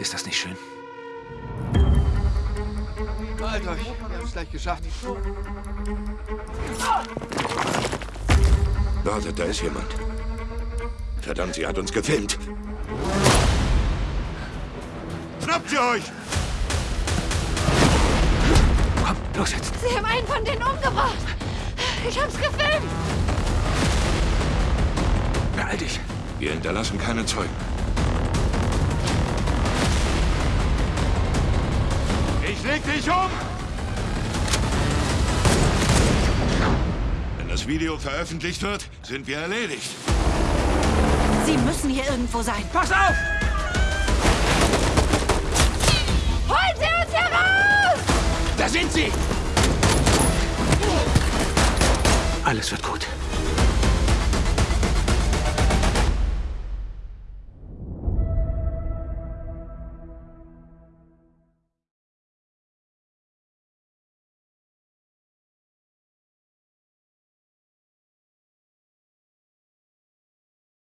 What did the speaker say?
Ist das nicht schön? Halt euch, wir haben es gleich geschafft. Wartet, da ist jemand. Verdammt, sie hat uns gefilmt. Schnappt sie euch! Komm, los jetzt. Sie haben einen von denen umgebracht. Ich hab's gefilmt. Beeil dich. Wir hinterlassen keine Zeugen. Leg dich um! Wenn das Video veröffentlicht wird, sind wir erledigt. Sie müssen hier irgendwo sein. Pass auf! Holt sie uns heraus! Da sind sie! Alles wird gut.